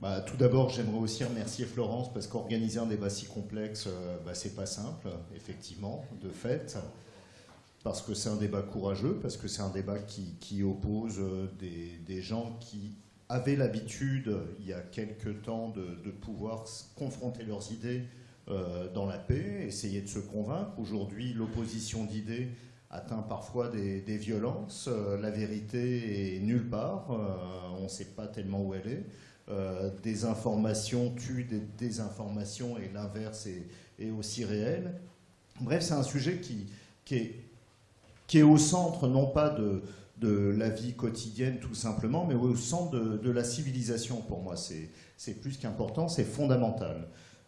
Bah, tout d'abord, j'aimerais aussi remercier Florence parce qu'organiser un débat si complexe, euh, bah, c'est pas simple, effectivement, de fait. Parce que c'est un débat courageux, parce que c'est un débat qui, oppose euh, des, gens qui avaient l'habitude, il y a quelques temps, de, pouvoir confronter leurs idées euh, dans la paix, essayer de se convaincre. Aujourd'hui, l'opposition d'idées atteint parfois des, violences. la vérité est nulle part. on ne sait pas tellement où elle est. Euh, des informations tuent des désinformations et l'inverse est, aussi réel. Bref, c'est un sujet qui, est, au centre non pas de, la vie quotidienne tout simplement, mais au centre de la civilisation pour moi. C'est plus qu'important, c'est fondamental.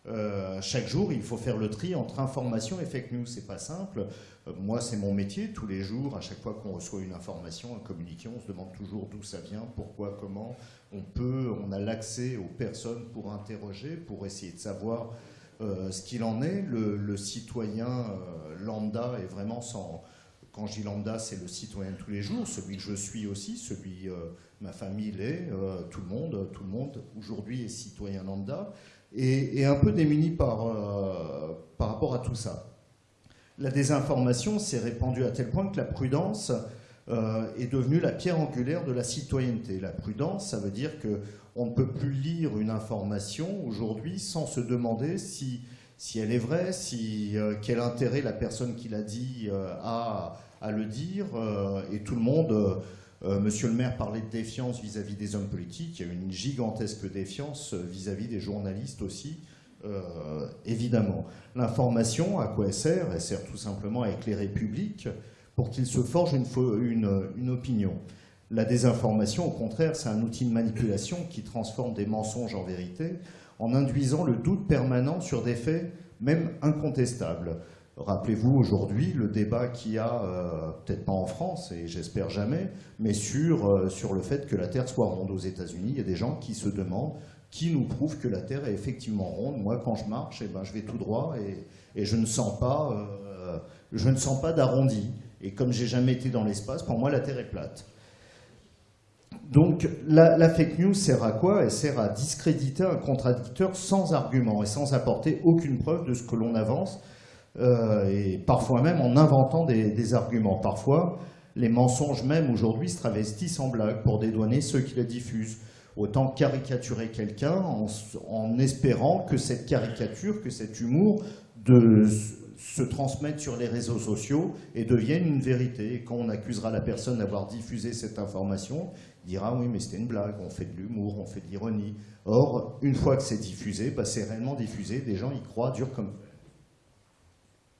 Euh, chaque jour, il faut faire le tri entre information et fake news. C'est pas simple. Euh, moi, c'est mon métier. Tous les jours, à chaque fois qu'on reçoit une information, un communiqué, on se demande toujours d'où ça vient, pourquoi, comment. On peut, on a l'accès aux personnes pour interroger, pour essayer de savoir euh, ce qu'il en est. Le, citoyen lambda est vraiment sans. Quand je dis lambda, c'est le citoyen de tous les jours, celui que je suis aussi, celui ma famille l'est, tout le monde, tout le monde aujourd'hui est citoyen lambda et, un peu démuni par, euh, par rapport à tout ça. La désinformation s'est répandue à tel point que la prudence euh, est devenue la pierre angulaire de la citoyenneté. La prudence, ça veut dire qu'on ne peut plus lire une information aujourd'hui sans se demander si, si elle est vraie, si, euh, quel intérêt la personne qui l'a dit a à le dire, et tout le monde euh, Monsieur le maire parlait de défiance vis-à-vis des hommes politiques. Il y a une gigantesque défiance vis-à-vis des journalistes aussi, euh, évidemment. L'information, à quoi elle sert? Elle sert tout simplement à éclairer le public pour qu'il se forge une, opinion. La désinformation, au contraire, c'est un outil de manipulation qui transforme des mensonges en vérité en induisant le doute permanent sur des faits même incontestables. Rappelez-vous aujourd'hui le débat qu'il y a, euh, peut-être pas en France, et j'espère jamais, mais sur, euh, sur le fait que la Terre soit ronde aux États-Unis. Il y a des gens qui se demandent qui nous prouve que la Terre est effectivement ronde. Moi, quand je marche, eh ben, je vais tout droit et, et je ne sens pas, euh, pas d'arrondi. Et comme j'ai jamais été dans l'espace, pour moi, la Terre est plate. Donc la, la, fake news sert à quoi? Elle sert à discréditer un contradicteur sans argument et sans apporter aucune preuve de ce que l'on avance euh, et parfois même en inventant des, arguments. Parfois, les mensonges même aujourd'hui se travestissent en blague pour dédouaner ceux qui les diffusent. Autant caricaturer quelqu'un en, espérant que cette caricature, que cet humour de, se transmette sur les réseaux sociaux et devienne une vérité. Et quand on accusera la personne d'avoir diffusé cette information, il dira oui mais c'était une blague, on fait de l'humour, on fait de l'ironie. Or, une fois que c'est diffusé, bah, c'est réellement diffusé, des gens y croient dur comme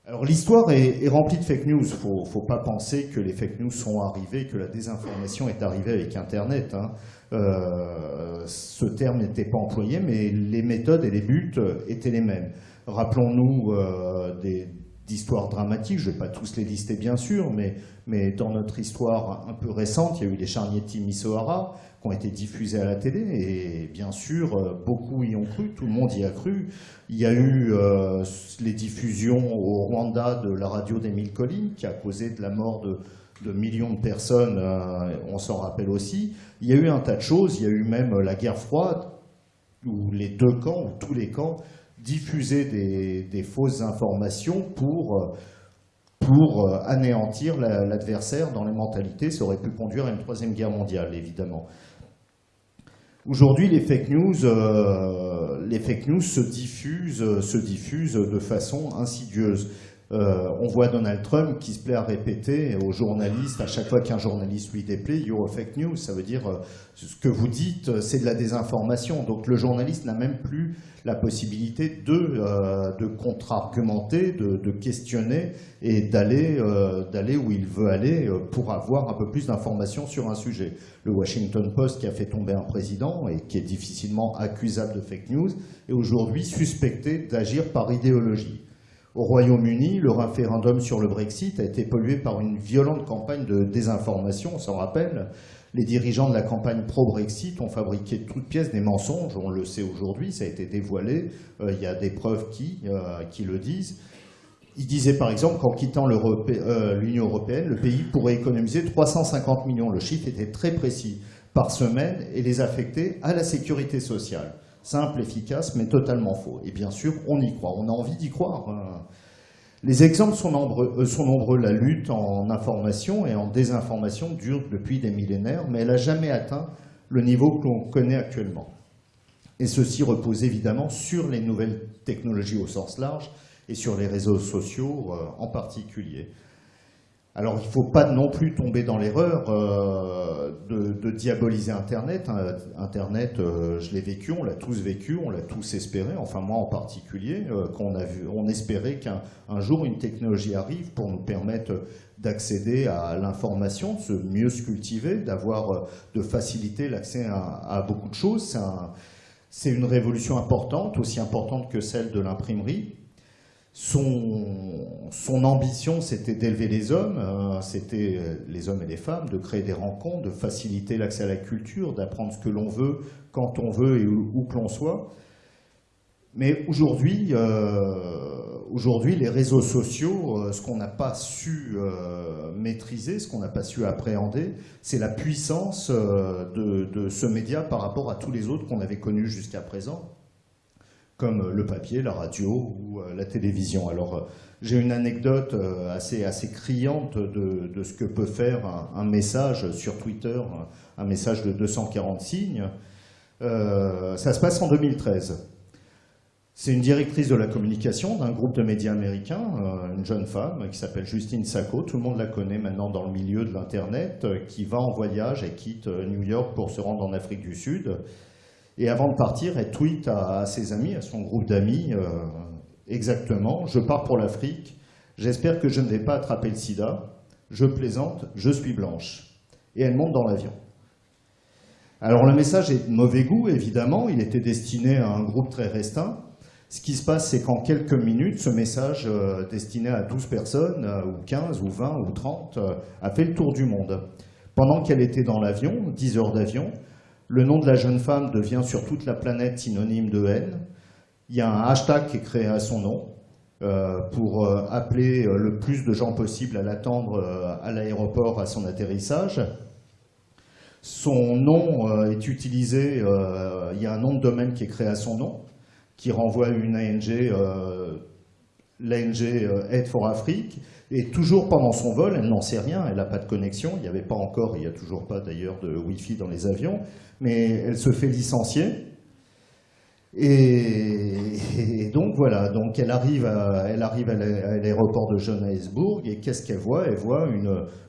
alors l'histoire est, remplie de fake news. Il ne faut pas penser que les fake news sont arrivées, que la désinformation est arrivée avec Internet. Hein. Euh, ce terme n'était pas employé, mais les méthodes et les buts étaient les mêmes. Rappelons-nous euh, d'histoires dramatiques, je ne vais pas tous les lister bien sûr, mais, mais, dans notre histoire un peu récente, il y a eu les charniers de Timisoara, ont été diffusés à la télé, et bien sûr, euh, beaucoup y ont cru, tout le monde y a cru. Il y a eu euh, les diffusions au Rwanda de la radio d'Émile Collines, qui a causé de la mort de, millions de personnes, euh, on s'en rappelle aussi. Il y a eu un tas de choses, il y a eu même la guerre froide, où les deux camps, ou tous les camps, diffusaient des, fausses informations pour pour anéantir l'adversaire dans les mentalités. Ça aurait pu conduire à une troisième guerre mondiale, évidemment. Aujourd'hui, les fake news, euh, les fake news se diffusent de façon insidieuse. Euh, on voit Donald Trump qui se plaît à répéter aux journalistes, à chaque fois qu'un journaliste lui déplaît, « you're a fake news », ça veut dire euh, ce que vous dites, c'est de la désinformation. Donc le journaliste n'a même plus la possibilité de, euh, de contre-argumenter, de, de, questionner et d'aller d'aller où il veut aller pour avoir un peu plus d'informations sur un sujet. Le Washington Post qui a fait tomber un président et qui est difficilement accusable de fake news est aujourd'hui suspecté d'agir par idéologie. Au Royaume-Uni, le référendum sur le Brexit a été pollué par une violente campagne de désinformation, on s'en rappelle. Les dirigeants de la campagne pro-Brexit ont fabriqué de toutes pièces des mensonges, on le sait aujourd'hui, ça a été dévoilé, euh, il y a des preuves qui, euh, qui le disent. Ils disaient par exemple qu'en quittant euh, l'Union européenne, le pays pourrait économiser 350 millions. Le chiffre était très précis par semaine et les affecter à la sécurité sociale. Simple, efficace, mais totalement faux. Et bien sûr, on y croit, on a envie d'y croire. Hein. Les exemples sont nombreux, euh, sont nombreux. La lutte en information et en désinformation dure depuis des millénaires, mais elle n'a jamais atteint le niveau que l'on connaît actuellement. Et ceci repose évidemment sur les nouvelles technologies au sens large et sur les réseaux sociaux euh, en particulier. Alors il ne faut pas non plus tomber dans l'erreur euh, de, diaboliser Internet. Hein, Internet, euh, je l'ai vécu, on l'a tous vécu, on l'a tous espéré, enfin moi en particulier, qu'on a vu, on espérait qu'un jour une technologie arrive pour nous permettre d'accéder à l'information, de mieux se cultiver, d'avoir, de faciliter l'accès à, beaucoup de choses. C'est une révolution importante, aussi importante que celle de l'imprimerie. Son, ambition, c'était d'élever les hommes, hein, c'était euh, les hommes et les femmes, de créer des rencontres, de faciliter l'accès à la culture, d'apprendre ce que l'on veut, quand on veut et où, que l'on soit. Mais aujourd'hui, euh, les réseaux sociaux, euh, ce qu'on n'a pas su maîtriser, ce qu'on n'a pas su appréhender, c'est la puissance de, ce média par rapport à tous les autres qu'on avait connus jusqu'à présent comme le papier, la radio ou euh, la télévision. Alors, euh, j'ai une anecdote euh, assez, assez criante de, ce que peut faire un, message sur Twitter, un message de 240 signes. ça se passe en 2013. C'est une directrice de la communication d'un groupe de médias américains, une jeune femme qui s'appelle Justine Sacco, tout le monde la connaît maintenant dans le milieu de l'Internet, qui va en voyage et quitte New York pour se rendre en Afrique du Sud et avant de partir, elle tweet à, ses amis, à son groupe d'amis, euh, exactement, je pars pour l'Afrique, j'espère que je ne vais pas attraper le sida, je plaisante, je suis blanche. Et elle monte dans l'avion. Alors le message est de mauvais goût, évidemment, il était destiné à un groupe très restreint. Ce qui se passe, c'est qu'en quelques minutes, ce message euh, destiné à 12 personnes, euh, ou 15, ou 20, ou 30, a fait le tour du monde. Pendant qu'elle était dans l'avion, 10 heures d'avion, le nom de la jeune femme devient sur toute la planète synonyme de haine. Il y a un hashtag qui est créé à son nom euh, pour euh, appeler euh, le plus de gens possible à l'attendre à l'aéroport à son atterrissage. Son nom est utilisé, il y a un nom de domaine qui est créé à son nom, qui renvoie à une ANG, l'ANG Aid for Afrique, et toujours pendant son vol, elle n'en sait rien, elle n'a pas de connexion, il n'y avait pas encore, il n'y a toujours pas d'ailleurs de Wi-Fi dans les avions, mais elle se fait licencier. Et, donc voilà, donc elle arrive à, elle arrive l'aéroport de Johannesburg et qu'est-ce qu'elle voit? Elle voit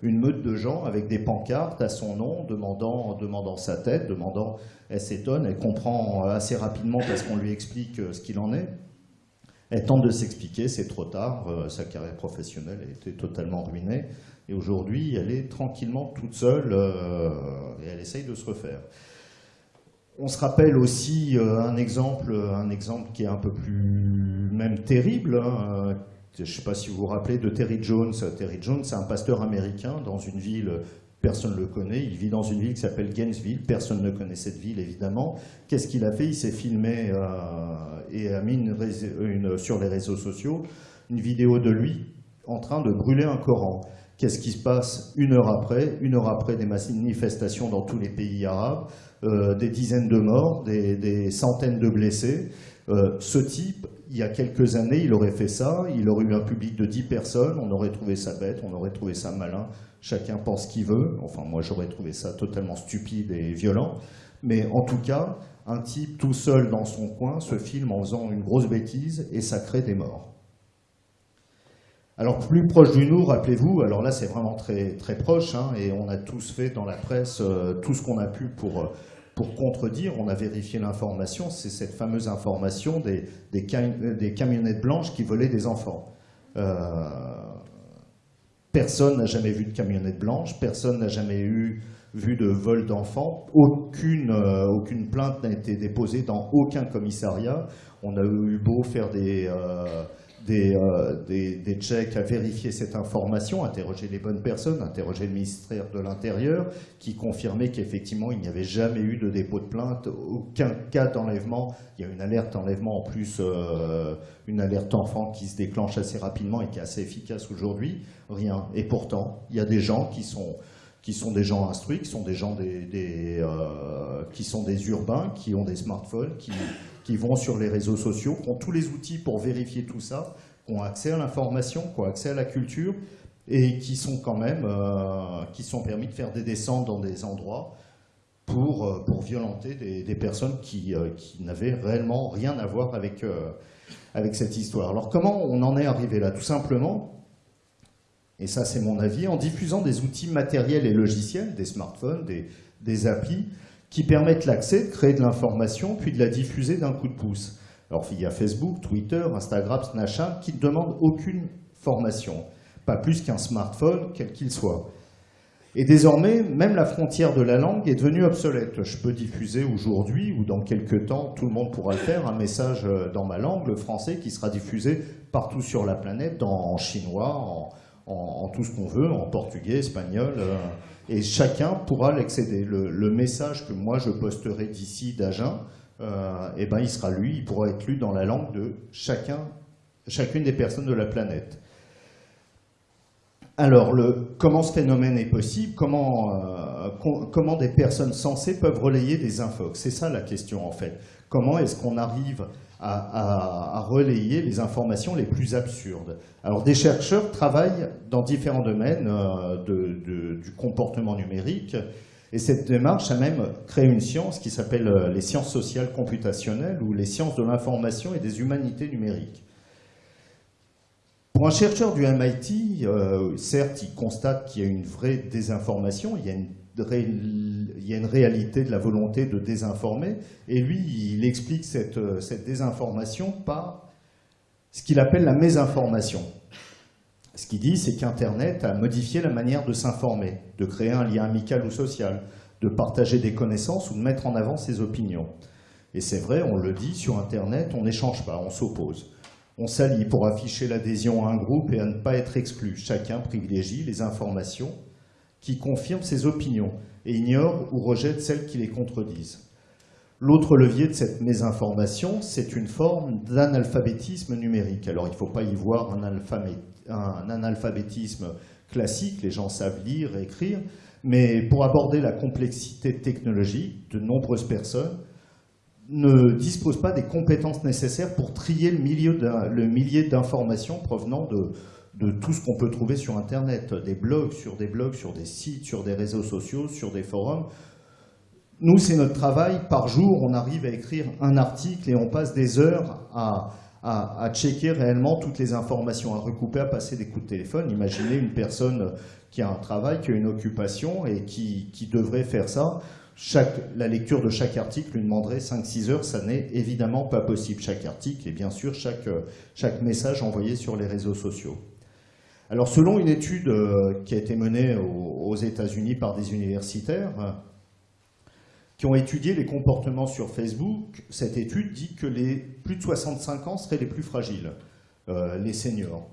une, meute de gens avec des pancartes à son nom, demandant, demandant sa tête, demandant. Elle s'étonne, elle comprend assez rapidement parce qu'on lui explique ce qu'il en est. Elle tente de s'expliquer, c'est trop tard, euh, sa carrière professionnelle a été totalement ruinée, et aujourd'hui elle est tranquillement toute seule euh, et elle essaye de se refaire. On se rappelle aussi euh, un, exemple, un exemple qui est un peu plus même terrible. Hein, je ne sais pas si vous vous rappelez de Terry Jones. Terry Jones, c'est un pasteur américain dans une ville, personne ne le connaît. Il vit dans une ville qui s'appelle Gainesville. Personne ne connaît cette ville, évidemment. Qu'est-ce qu'il a fait? Il s'est filmé euh, et a mis sur les réseaux sociaux une vidéo de lui en train de brûler un Coran. Qu'est-ce qui se passe une heure après? Une heure après des manifestations dans tous les pays arabes, euh, des dizaines de morts, des, centaines de blessés. Euh, ce type, il y a quelques années, il aurait fait ça, il aurait eu un public de 10 personnes, on aurait trouvé ça bête, on aurait trouvé ça malin, chacun pense ce qu'il veut, enfin moi j'aurais trouvé ça totalement stupide et violent, mais en tout cas, un type tout seul dans son coin se filme en faisant une grosse bêtise et ça crée des morts. Alors plus proche du nous, rappelez-vous, alors là c'est vraiment très, proche, hein, et on a tous fait dans la presse euh, tout ce qu'on a pu pour, euh, pour contredire, on a vérifié l'information, c'est cette fameuse information des, camionnettes blanches qui volaient des enfants. Euh, personne n'a jamais vu de camionnette blanche, personne n'a jamais eu vu de vol d'enfants, aucune, aucune plainte n'a été déposée dans aucun commissariat, on a eu beau faire des euh, des, des, checks à vérifier cette information, interroger les bonnes personnes, interroger le ministère de l'Intérieur, qui confirmait qu'effectivement il n'y avait jamais eu de dépôt de plainte, aucun cas d'enlèvement. Il y a une alerte enlèvement en plus, euh, une alerte enfant qui se déclenche assez rapidement et qui est assez efficace aujourd'hui. Rien. Et pourtant, il y a des gens qui sont qui sont des gens instruits, qui sont des gens des, euh, qui sont des urbains, qui ont des smartphones, qui, qui, vont sur les réseaux sociaux, qui ont tous les outils pour vérifier tout ça, qui ont accès à l'information, qui ont accès à la culture, et qui sont quand même, euh, qui sont permis de faire des descentes dans des endroits pour, euh, pour violenter des, personnes qui, qui n'avaient réellement rien à voir avec, avec cette histoire. Alors comment on en est arrivé là? Tout simplement, et ça c'est mon avis, en diffusant des outils matériels et logiciels, des smartphones, des, des applis, qui permettent l'accès, de créer de l'information, puis de la diffuser d'un coup de pouce. Alors il y a Facebook, Twitter, Instagram, Snapchat, qui ne demandent aucune formation, pas plus qu'un smartphone, quel qu'il soit. Et désormais, même la frontière de la langue est devenue obsolète. Je peux diffuser aujourd'hui, ou dans quelques temps, tout le monde pourra le faire, un message euh, dans ma langue, le français, qui sera diffusé partout sur la planète, en chinois, en, en, tout ce qu'on veut, en portugais, espagnol, euh, et chacun pourra l'accéder. Le, message que moi je posterai d'ici d'Agen, euh, eh ben, il sera lu, il pourra être lu dans la langue de chacun, chacune des personnes de la planète. Alors, le, comment ce phénomène est possible? Comment, euh, comment des personnes sensées peuvent relayer des infox? C'est ça la question en fait. Comment est-ce qu'on arrive à, relayer les informations les plus absurdes. Alors des chercheurs travaillent dans différents domaines euh, du comportement numérique et cette démarche a même créé une science qui s'appelle euh, les sciences sociales computationnelles ou les sciences de l'information et des humanités numériques. Pour un chercheur du MIT, euh, certes, il constate qu'il y a une vraie désinformation, il y a une il y a une réalité de la volonté de désinformer, et lui, il explique cette, cette désinformation par ce qu'il appelle la mésinformation. Ce qu'il dit, c'est qu'Internet a modifié la manière de s'informer, de créer un lien amical ou social, de partager des connaissances ou de mettre en avant ses opinions. Et c'est vrai, on le dit, sur Internet, on n'échange pas, on s'oppose. On s'allie pour afficher l'adhésion à un groupe et à ne pas être exclu. Chacun privilégie les informations qui confirme ses opinions et ignore ou rejette celles qui les contredisent. L'autre levier de cette mésinformation, c'est une forme d'analphabétisme numérique. Alors il ne faut pas y voir un, analphabétisme classique, les gens savent lire et écrire, mais pour aborder la complexité technologique, de nombreuses personnes ne disposent pas des compétences nécessaires pour trier le millier d'informations provenant de, de tout ce qu'on peut trouver sur Internet, des blogs, sur des blogs, sur des sites, sur des réseaux sociaux, sur des forums. Nous, c'est notre travail. Par jour, on arrive à écrire un article et on passe des heures à, à, checker réellement toutes les informations, à recouper, à passer des coups de téléphone. Imaginez une personne qui a un travail, qui a une occupation et qui, devrait faire ça. Chaque, la lecture de chaque article lui demanderait 5-6 heures, ça n'est évidemment pas possible. Chaque article et bien sûr chaque message envoyé sur les réseaux sociaux. Alors selon une étude euh, qui a été menée aux États-Unis par des universitaires, qui ont étudié les comportements sur Facebook, cette étude dit que les plus de 65 ans seraient les plus fragiles, euh, les seniors.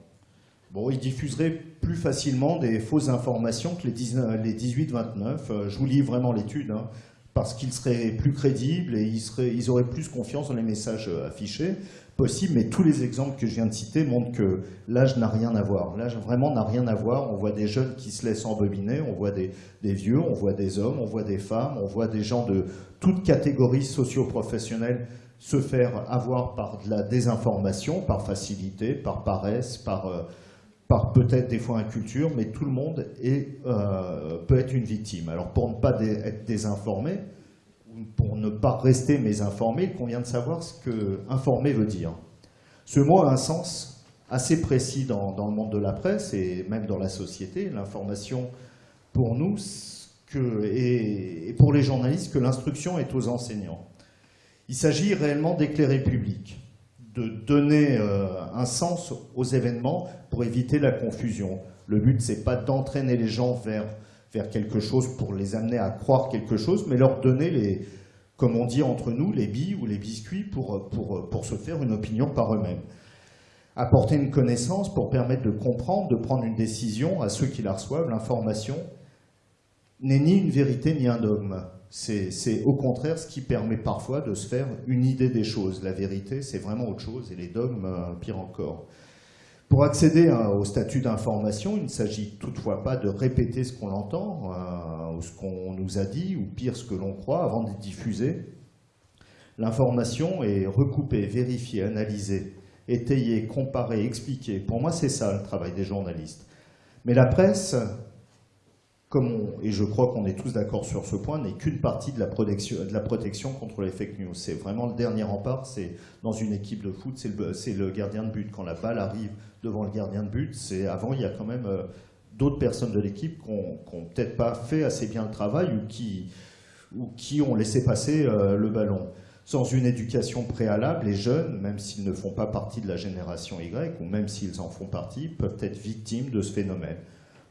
Bon, ils diffuseraient plus facilement des fausses informations que les 18-29. Euh, je vous lis vraiment l'étude, hein, parce qu'ils seraient plus crédibles et ils auraient plus confiance dans les messages affichés possible, mais tous les exemples que je viens de citer montrent que l'âge n'a rien à voir. L'âge vraiment n'a rien à voir. On voit des jeunes qui se laissent embobiner, on voit des, vieux, on voit des hommes, on voit des femmes, on voit des gens de toutes catégories socio-professionnelles se faire avoir par de la désinformation, par facilité, par paresse, par, euh, peut-être des fois inculture, mais tout le monde euh, peut être une victime. Alors pour ne pas être désinformé, pour ne pas rester mésinformé, il convient de savoir ce que informer veut dire. Ce mot a un sens assez précis dans, le monde de la presse et même dans la société. L'information, pour nous, que, et, pour les journalistes, que l'instruction est aux enseignants. Il s'agit réellement d'éclairer le public, de donner euh, un sens aux événements pour éviter la confusion. Le but, c'est pas d'entraîner les gens vers faire quelque chose pour les amener à croire quelque chose, mais leur donner les, comme on dit entre nous, les billes ou les biscuits pour, pour, se faire une opinion par eux-mêmes. Apporter une connaissance pour permettre de comprendre, de prendre une décision à ceux qui la reçoivent, l'information n'est ni une vérité ni un dogme. C'est au contraire ce qui permet parfois de se faire une idée des choses. La vérité, c'est vraiment autre chose, et les dogmes, euh, pire encore. Pour accéder au statut d'information, il ne s'agit toutefois pas de répéter ce qu'on entend, euh, ou ce qu'on nous a dit, ou pire ce que l'on croit, avant de diffuser. L'information est recoupée, vérifiée, analysée, étayée, comparée, expliquée. Pour moi, c'est ça le travail des journalistes. Mais la presse, et je crois qu'on est tous d'accord sur ce point, n'est qu'une partie de la, protection, contre les fake news. C'est vraiment le dernier rempart, c'est dans une équipe de foot, c'est le, gardien de but. Quand la balle arrive devant le gardien de but, c'est avant, il y a quand même euh, d'autres personnes de l'équipe qui n'ont peut-être pas fait assez bien le travail ou qui, ou qui ont laissé passer euh, le ballon. Sans une éducation préalable, les jeunes, même s'ils ne font pas partie de la génération Y, ou même s'ils en font partie, peuvent être victimes de ce phénomène.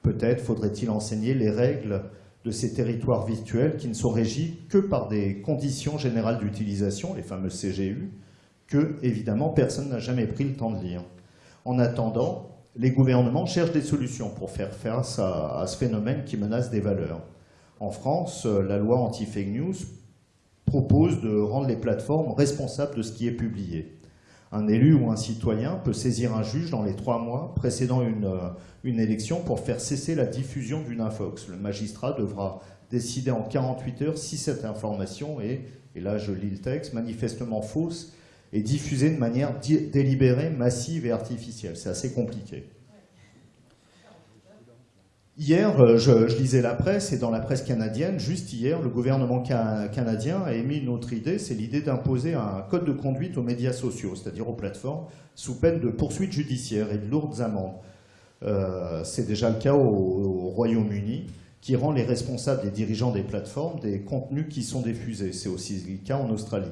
Peut-être faudrait-il enseigner les règles de ces territoires virtuels qui ne sont régis que par des conditions générales d'utilisation, les fameux CGU, que, évidemment, personne n'a jamais pris le temps de lire. En attendant, les gouvernements cherchent des solutions pour faire face à, à ce phénomène qui menace des valeurs. En France, la loi anti-fake news propose de rendre les plateformes responsables de ce qui est publié un élu ou un citoyen peut saisir un juge dans les trois mois précédant une, euh, élection pour faire cesser la diffusion d'une infox. Le magistrat devra décider en 48 heures si cette information est, et là je lis le texte, manifestement fausse et diffusée de manière délibérée, massive et artificielle. C'est assez compliqué. Hier, euh, je, lisais la presse, et dans la presse canadienne, juste hier, le gouvernement canadien a émis une autre idée, c'est l'idée d'imposer un code de conduite aux médias sociaux, c'est-à-dire aux plateformes, sous peine de poursuites judiciaires et de lourdes amendes. Euh, c'est déjà le cas au, Royaume-Uni, qui rend les responsables des dirigeants des plateformes des contenus qui sont diffusés. C'est aussi le cas en Australie.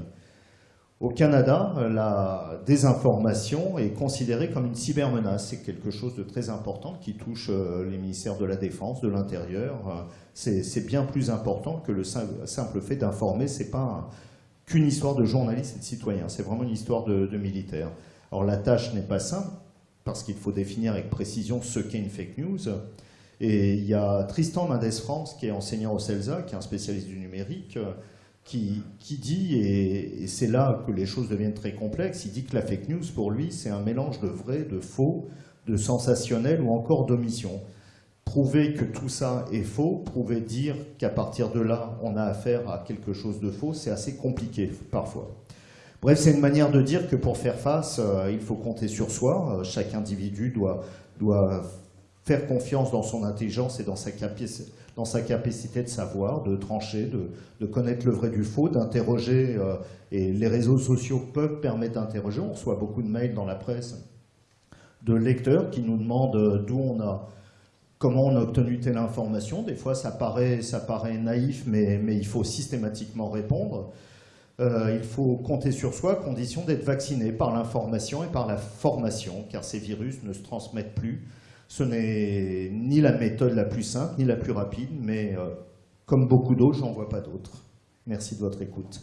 Au Canada, la désinformation est considérée comme une cybermenace. C'est quelque chose de très important qui touche euh, les ministères de la Défense, de l'Intérieur. C'est bien plus important que le simple fait d'informer. Ce n'est pas qu'une histoire de journalistes et de citoyens. C'est vraiment une histoire de, de militaires. Alors la tâche n'est pas simple parce qu'il faut définir avec précision ce qu'est une fake news. Et il y a Tristan Mendes France, qui est enseignant au CELSA, qui est un spécialiste du numérique, qui, dit, et, c'est là que les choses deviennent très complexes, il dit que la fake news, pour lui, c'est un mélange de vrai, de faux, de sensationnel ou encore d'omission. Prouver que tout ça est faux, prouver dire qu'à partir de là, on a affaire à quelque chose de faux, c'est assez compliqué parfois. Bref, c'est une manière de dire que pour faire face, euh, il faut compter sur soi. Euh, chaque individu doit, doit faire confiance dans son intelligence et dans sa capacité dans sa capacité de savoir, de trancher, de, connaître le vrai du faux, d'interroger, euh, et les réseaux sociaux peuvent permettre d'interroger. On reçoit beaucoup de mails dans la presse de lecteurs qui nous demandent euh, d'où on a, comment on a obtenu telle information. Des fois, ça paraît, ça paraît naïf, mais, il faut systématiquement répondre. Euh, il faut compter sur soi à condition d'être vacciné par l'information et par la formation, car ces virus ne se transmettent plus ce n'est ni la méthode la plus simple, ni la plus rapide, mais euh, comme beaucoup d'autres, j'en vois pas d'autres. Merci de votre écoute.